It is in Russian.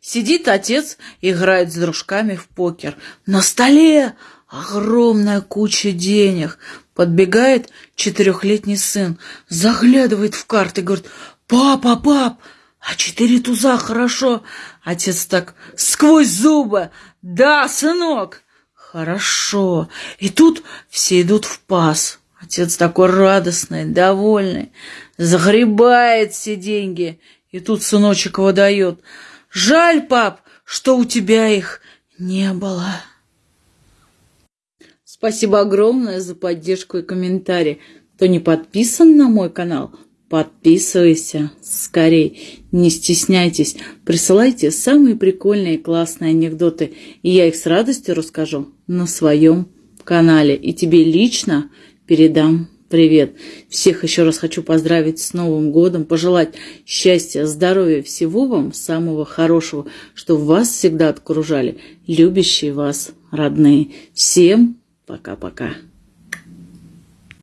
Сидит отец, играет с дружками в покер. На столе огромная куча денег. Подбегает четырехлетний сын, заглядывает в карты говорит, «Папа, пап, а четыре туза хорошо?» Отец так сквозь зубы, «Да, сынок, хорошо». И тут все идут в пас. Отец такой радостный, довольный, загребает все деньги. И тут сыночек его дает. «Жаль, пап, что у тебя их не было». Спасибо огромное за поддержку и комментарии. Кто не подписан на мой канал, подписывайся скорей. Не стесняйтесь, присылайте самые прикольные и классные анекдоты, и я их с радостью расскажу на своем канале. И тебе лично передам привет. Всех еще раз хочу поздравить с Новым годом, пожелать счастья, здоровья, всего вам самого хорошего, чтобы вас всегда окружали любящие вас родные. Всем Пока-пока.